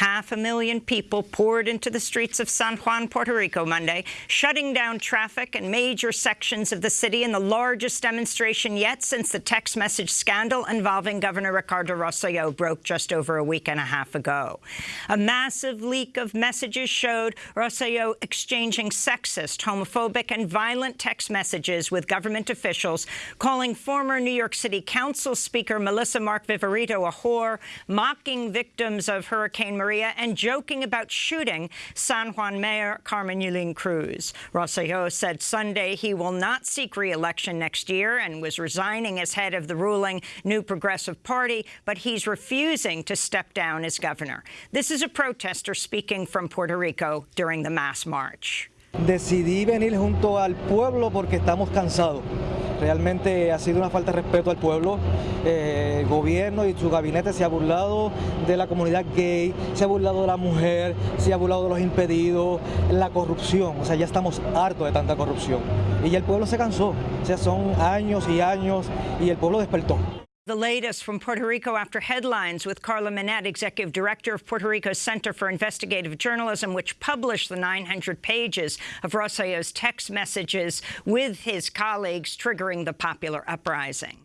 Half a million people poured into the streets of San Juan, Puerto Rico Monday, shutting down traffic in major sections of the city in the largest demonstration yet since the text message scandal involving Governor Ricardo Rosselló broke just over a week and a half ago. A massive leak of messages showed Rosselló exchanging sexist, homophobic and violent text messages with government officials, calling former New York City Council Speaker Melissa Mark Viverito a whore, mocking victims of Hurricane Maria, and joking about shooting San Juan Mayor Carmen Yulín Cruz. Rosselló said Sunday he will not seek re-election next year and was resigning as head of the ruling New Progressive Party, but he's refusing to step down as governor. This is a protester speaking from Puerto Rico during the mass march. Decidí venir junto al pueblo porque estamos cansados. Realmente ha sido una falta de respeto al pueblo. Eh, el gobierno y su gabinete se ha burlado de la comunidad gay, se ha burlado de la mujer, se ha burlado de los impedidos, la corrupción. O sea, ya estamos hartos de tanta corrupción. Y ya el pueblo se cansó. O sea, son años y años y el pueblo despertó. The latest from Puerto Rico after headlines with Carla Minet, Executive Director of Puerto Rico's Center for Investigative Journalism, which published the 900 pages of Rosselló's text messages with his colleagues triggering the popular uprising.